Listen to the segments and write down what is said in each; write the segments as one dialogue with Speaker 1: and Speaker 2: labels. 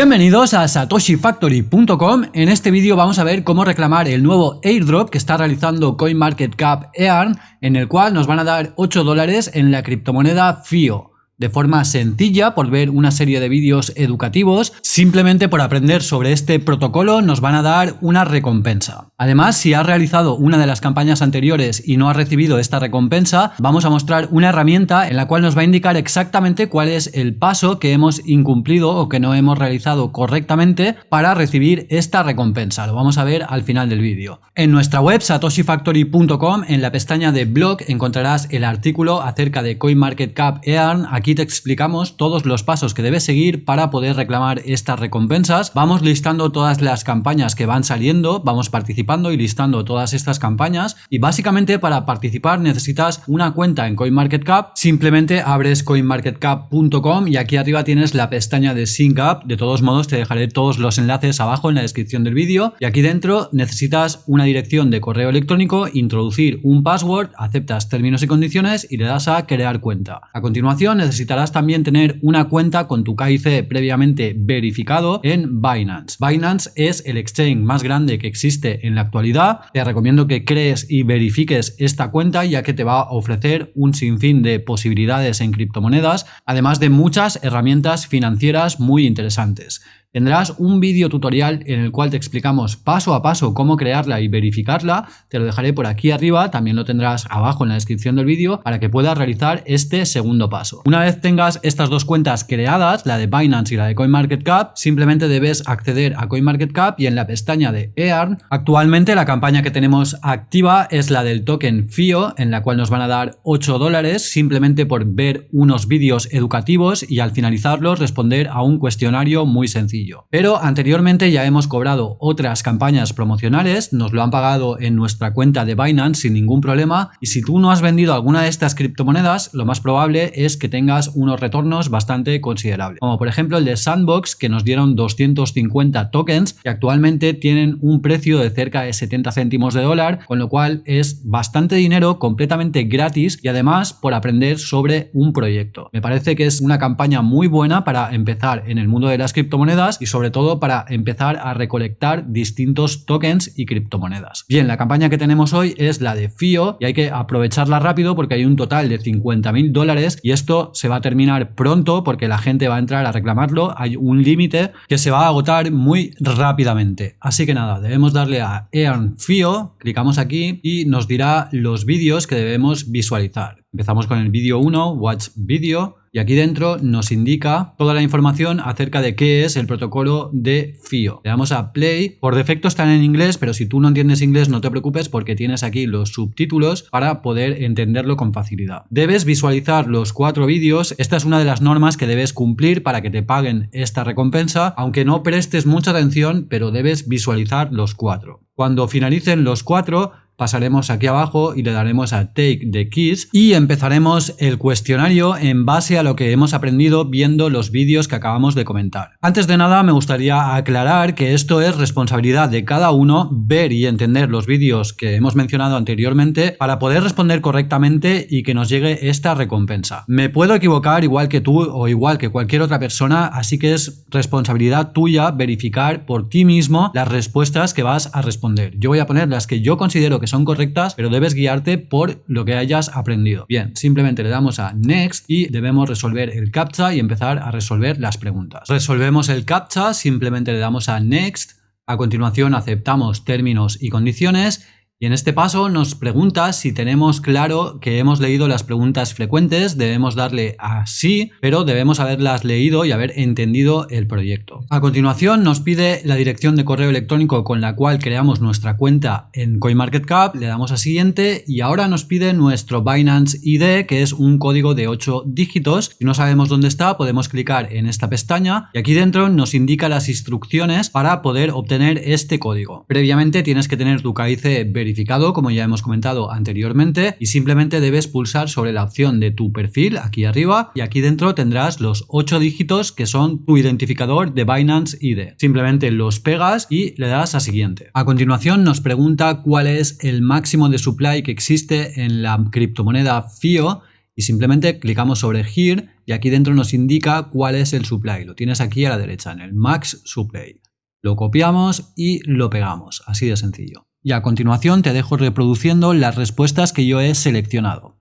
Speaker 1: Bienvenidos a satoshifactory.com. En este vídeo vamos a ver cómo reclamar el nuevo airdrop que está realizando CoinMarketCap EARN, en el cual nos van a dar 8 dólares en la criptomoneda FIO de forma sencilla por ver una serie de vídeos educativos, simplemente por aprender sobre este protocolo nos van a dar una recompensa. Además, si has realizado una de las campañas anteriores y no has recibido esta recompensa, vamos a mostrar una herramienta en la cual nos va a indicar exactamente cuál es el paso que hemos incumplido o que no hemos realizado correctamente para recibir esta recompensa. Lo vamos a ver al final del vídeo. En nuestra web satoshifactory.com, en la pestaña de blog, encontrarás el artículo acerca de CoinMarketCap EARN. Aquí te explicamos todos los pasos que debes seguir para poder reclamar estas recompensas. Vamos listando todas las campañas que van saliendo, vamos participando y listando todas estas campañas y básicamente para participar necesitas una cuenta en CoinMarketCap, simplemente abres coinmarketcap.com y aquí arriba tienes la pestaña de Sync Up, de todos modos te dejaré todos los enlaces abajo en la descripción del vídeo y aquí dentro necesitas una dirección de correo electrónico, introducir un password, aceptas términos y condiciones y le das a crear cuenta. A continuación necesitas necesitarás también tener una cuenta con tu KIC previamente verificado en Binance. Binance es el exchange más grande que existe en la actualidad. Te recomiendo que crees y verifiques esta cuenta ya que te va a ofrecer un sinfín de posibilidades en criptomonedas, además de muchas herramientas financieras muy interesantes. Tendrás un vídeo tutorial en el cual te explicamos paso a paso cómo crearla y verificarla. Te lo dejaré por aquí arriba, también lo tendrás abajo en la descripción del vídeo para que puedas realizar este segundo paso. Una vez tengas estas dos cuentas creadas, la de Binance y la de CoinMarketCap, simplemente debes acceder a CoinMarketCap y en la pestaña de EARN, actualmente la campaña que tenemos activa es la del token FIO, en la cual nos van a dar 8 dólares simplemente por ver unos vídeos educativos y al finalizarlos responder a un cuestionario muy sencillo. Pero anteriormente ya hemos cobrado otras campañas promocionales, nos lo han pagado en nuestra cuenta de Binance sin ningún problema y si tú no has vendido alguna de estas criptomonedas, lo más probable es que tengas unos retornos bastante considerables. Como por ejemplo el de Sandbox que nos dieron 250 tokens que actualmente tienen un precio de cerca de 70 céntimos de dólar, con lo cual es bastante dinero completamente gratis y además por aprender sobre un proyecto. Me parece que es una campaña muy buena para empezar en el mundo de las criptomonedas y sobre todo para empezar a recolectar distintos tokens y criptomonedas. Bien, la campaña que tenemos hoy es la de FIO y hay que aprovecharla rápido porque hay un total de 50.000 dólares y esto se va a terminar pronto porque la gente va a entrar a reclamarlo. Hay un límite que se va a agotar muy rápidamente. Así que nada, debemos darle a Earn FIO, clicamos aquí y nos dirá los vídeos que debemos visualizar. Empezamos con el vídeo 1, Watch Video, y aquí dentro nos indica toda la información acerca de qué es el protocolo de FIO. Le damos a Play, por defecto están en inglés, pero si tú no entiendes inglés no te preocupes porque tienes aquí los subtítulos para poder entenderlo con facilidad. Debes visualizar los cuatro vídeos, esta es una de las normas que debes cumplir para que te paguen esta recompensa, aunque no prestes mucha atención, pero debes visualizar los cuatro. Cuando finalicen los cuatro, pasaremos aquí abajo y le daremos a Take the Keys y empezaremos el cuestionario en base a lo que hemos aprendido viendo los vídeos que acabamos de comentar. Antes de nada me gustaría aclarar que esto es responsabilidad de cada uno ver y entender los vídeos que hemos mencionado anteriormente para poder responder correctamente y que nos llegue esta recompensa. Me puedo equivocar igual que tú o igual que cualquier otra persona, así que es responsabilidad tuya verificar por ti mismo las respuestas que vas a responder. Yo voy a poner las que yo considero que son correctas, pero debes guiarte por lo que hayas aprendido. Bien, simplemente le damos a Next y debemos resolver el CAPTCHA y empezar a resolver las preguntas. Resolvemos el CAPTCHA, simplemente le damos a Next, a continuación aceptamos términos y condiciones y en este paso nos pregunta si tenemos claro que hemos leído las preguntas frecuentes, debemos darle a sí, pero debemos haberlas leído y haber entendido el proyecto. A continuación nos pide la dirección de correo electrónico con la cual creamos nuestra cuenta en CoinMarketCap, le damos a siguiente y ahora nos pide nuestro Binance ID que es un código de 8 dígitos. Si no sabemos dónde está podemos clicar en esta pestaña y aquí dentro nos indica las instrucciones para poder obtener este código. Previamente tienes que tener tu KIC verificado como ya hemos comentado anteriormente, y simplemente debes pulsar sobre la opción de tu perfil aquí arriba y aquí dentro tendrás los 8 dígitos que son tu identificador de Binance ID. Simplemente los pegas y le das a siguiente. A continuación nos pregunta cuál es el máximo de supply que existe en la criptomoneda FIO y simplemente clicamos sobre Here y aquí dentro nos indica cuál es el supply. Lo tienes aquí a la derecha en el Max Supply. Lo copiamos y lo pegamos, así de sencillo. Y a continuación te dejo reproduciendo las respuestas que yo he seleccionado.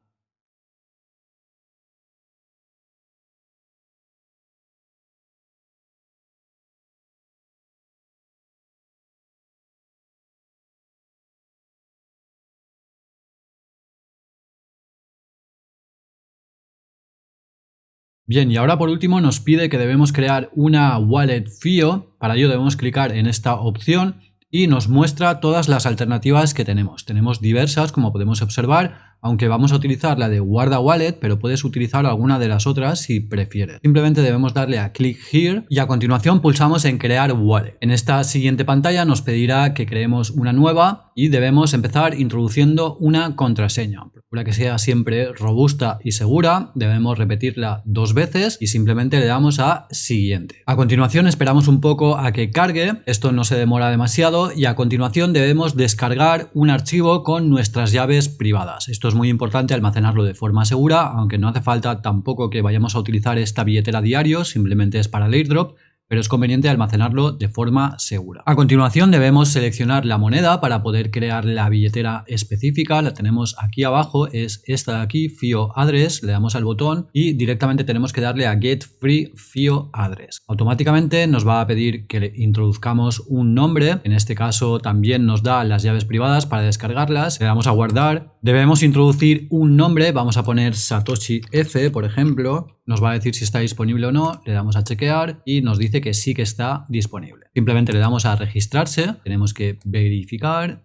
Speaker 1: Bien, y ahora por último nos pide que debemos crear una wallet FIO. Para ello debemos clicar en esta opción y nos muestra todas las alternativas que tenemos. Tenemos diversas, como podemos observar, aunque vamos a utilizar la de guarda wallet, pero puedes utilizar alguna de las otras si prefieres. Simplemente debemos darle a click here y a continuación pulsamos en crear wallet. En esta siguiente pantalla nos pedirá que creemos una nueva y debemos empezar introduciendo una contraseña. Procura que sea siempre robusta y segura, debemos repetirla dos veces y simplemente le damos a siguiente. A continuación esperamos un poco a que cargue, esto no se demora demasiado y a continuación debemos descargar un archivo con nuestras llaves privadas. Esto es muy importante almacenarlo de forma segura, aunque no hace falta tampoco que vayamos a utilizar esta billetera diario, simplemente es para el airdrop, pero es conveniente almacenarlo de forma segura. A continuación debemos seleccionar la moneda para poder crear la billetera específica, la tenemos aquí abajo, es esta de aquí, FIO Address, le damos al botón y directamente tenemos que darle a Get Free FIO Address. Automáticamente nos va a pedir que le introduzcamos un nombre, en este caso también nos da las llaves privadas para descargarlas, le damos a guardar, debemos introducir un nombre, vamos a poner Satoshi F por ejemplo, nos va a decir si está disponible o no, le damos a chequear y nos dice que sí que está disponible. Simplemente le damos a registrarse, tenemos que verificar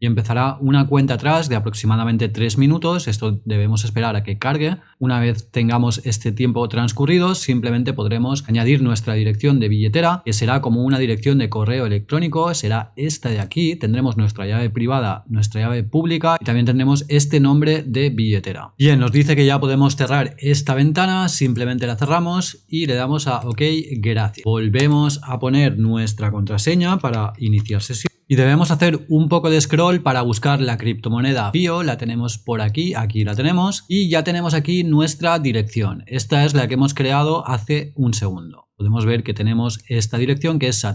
Speaker 1: y empezará una cuenta atrás de aproximadamente 3 minutos. Esto debemos esperar a que cargue. Una vez tengamos este tiempo transcurrido, simplemente podremos añadir nuestra dirección de billetera, que será como una dirección de correo electrónico. Será esta de aquí. Tendremos nuestra llave privada, nuestra llave pública y también tendremos este nombre de billetera. Bien, nos dice que ya podemos cerrar esta ventana. Simplemente la cerramos y le damos a OK, gracias. Volvemos a poner nuestra contraseña para iniciar sesión. Y debemos hacer un poco de scroll para buscar la criptomoneda FIO, la tenemos por aquí, aquí la tenemos, y ya tenemos aquí nuestra dirección. Esta es la que hemos creado hace un segundo. Podemos ver que tenemos esta dirección que es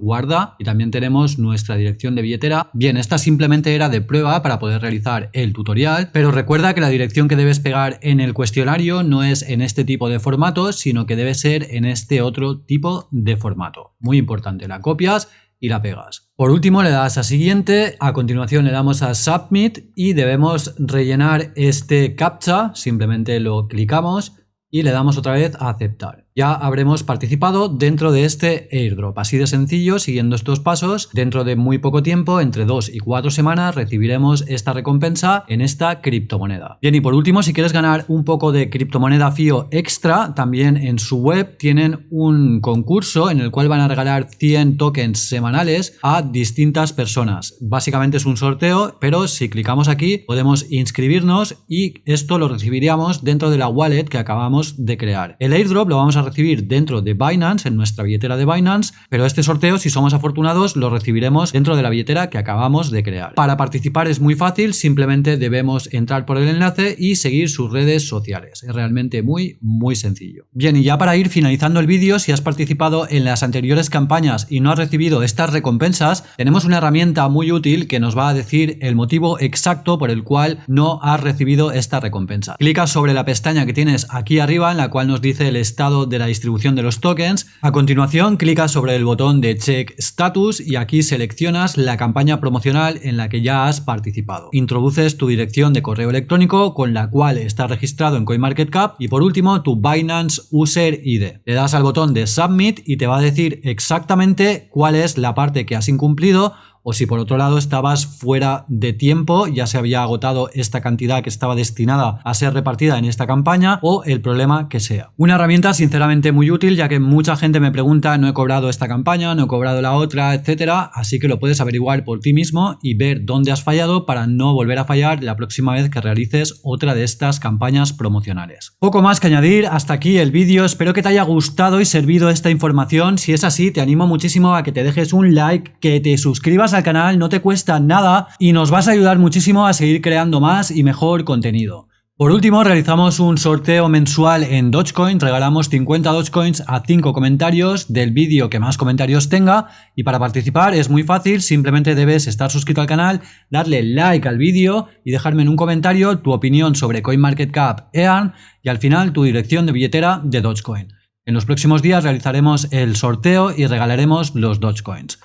Speaker 1: guarda y también tenemos nuestra dirección de billetera. Bien, esta simplemente era de prueba para poder realizar el tutorial, pero recuerda que la dirección que debes pegar en el cuestionario no es en este tipo de formato, sino que debe ser en este otro tipo de formato. Muy importante, la copias y la pegas. Por último le das a siguiente, a continuación le damos a submit y debemos rellenar este captcha, simplemente lo clicamos y le damos otra vez a aceptar ya habremos participado dentro de este airdrop. Así de sencillo, siguiendo estos pasos, dentro de muy poco tiempo, entre dos y cuatro semanas, recibiremos esta recompensa en esta criptomoneda. Bien, y por último, si quieres ganar un poco de criptomoneda FIO extra, también en su web tienen un concurso en el cual van a regalar 100 tokens semanales a distintas personas. Básicamente es un sorteo, pero si clicamos aquí podemos inscribirnos y esto lo recibiríamos dentro de la wallet que acabamos de crear. El airdrop lo vamos a recibir dentro de Binance, en nuestra billetera de Binance, pero este sorteo, si somos afortunados, lo recibiremos dentro de la billetera que acabamos de crear. Para participar es muy fácil, simplemente debemos entrar por el enlace y seguir sus redes sociales. Es realmente muy, muy sencillo. Bien, y ya para ir finalizando el vídeo, si has participado en las anteriores campañas y no has recibido estas recompensas, tenemos una herramienta muy útil que nos va a decir el motivo exacto por el cual no has recibido esta recompensa. Clica sobre la pestaña que tienes aquí arriba en la cual nos dice el estado de la distribución de los tokens. A continuación, clicas sobre el botón de Check Status y aquí seleccionas la campaña promocional en la que ya has participado. Introduces tu dirección de correo electrónico con la cual estás registrado en CoinMarketCap y por último tu Binance User ID. Le das al botón de Submit y te va a decir exactamente cuál es la parte que has incumplido o si por otro lado estabas fuera de tiempo, ya se había agotado esta cantidad que estaba destinada a ser repartida en esta campaña o el problema que sea. Una herramienta sinceramente muy útil ya que mucha gente me pregunta no he cobrado esta campaña, no he cobrado la otra, etcétera, así que lo puedes averiguar por ti mismo y ver dónde has fallado para no volver a fallar la próxima vez que realices otra de estas campañas promocionales. Poco más que añadir, hasta aquí el vídeo, espero que te haya gustado y servido esta información, si es así te animo muchísimo a que te dejes un like, que te suscribas al canal, no te cuesta nada y nos vas a ayudar muchísimo a seguir creando más y mejor contenido. Por último, realizamos un sorteo mensual en Dogecoin, regalamos 50 Dogecoins a 5 comentarios del vídeo que más comentarios tenga y para participar es muy fácil, simplemente debes estar suscrito al canal, darle like al vídeo y dejarme en un comentario tu opinión sobre CoinMarketCap EARN y al final tu dirección de billetera de Dogecoin. En los próximos días realizaremos el sorteo y regalaremos los Dogecoins.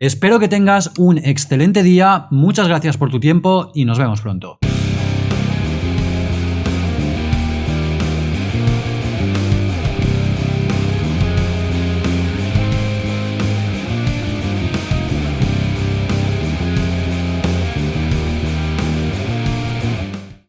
Speaker 1: Espero que tengas un excelente día, muchas gracias por tu tiempo y nos vemos pronto.